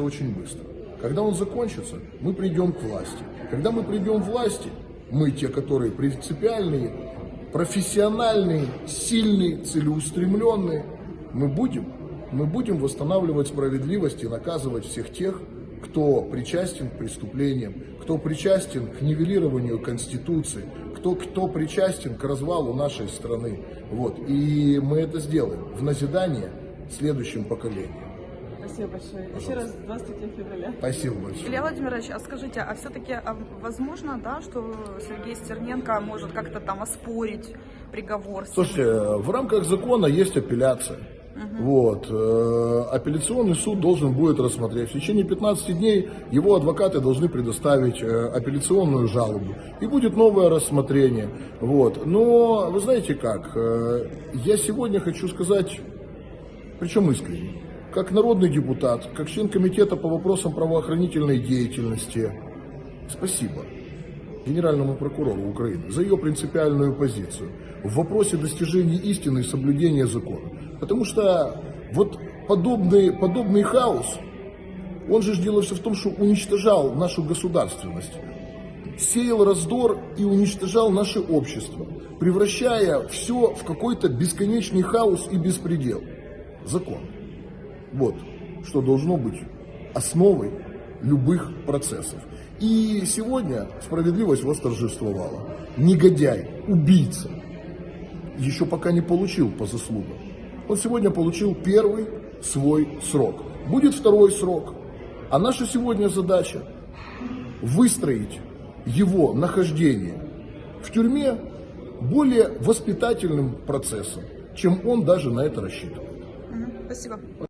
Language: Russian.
закончится очень быстро. Когда он закончится, мы придем к власти. Когда мы придем к власти, мы те, которые принципиальные, профессиональные, сильные, целеустремленные, мы будем, мы будем восстанавливать справедливость и наказывать всех тех, кто причастен к преступлениям, кто причастен к нивелированию Конституции, кто, кто причастен к развалу нашей страны. Вот. И мы это сделаем в назидание следующим поколениям. Спасибо большое. Еще раз 23 февраля. Спасибо большое. Илья Владимирович, а скажите, а все-таки возможно, да, что Сергей Стерненко может как-то там оспорить приговор? Слушайте, в рамках закона есть апелляция. Вот. э, Апелляционный суд должен будет рассмотреть. В течение 15 дней его адвокаты должны предоставить э, апелляционную жалобу. И будет новое рассмотрение. Вот. Но вы знаете как, э, я сегодня хочу сказать, причем искренне, как народный депутат, как член комитета по вопросам правоохранительной деятельности, спасибо генеральному прокурору Украины за ее принципиальную позицию в вопросе достижения истины и соблюдения закона. Потому что вот подобный, подобный хаос, он же дело все в том, что уничтожал нашу государственность, сеял раздор и уничтожал наше общество, превращая все в какой-то бесконечный хаос и беспредел. Закон. Вот что должно быть основой любых процессов. И сегодня справедливость восторжествовала. Негодяй, убийца, еще пока не получил по заслугам. Он сегодня получил первый свой срок. Будет второй срок. А наша сегодня задача выстроить его нахождение в тюрьме более воспитательным процессом, чем он даже на это рассчитывает. Спасибо.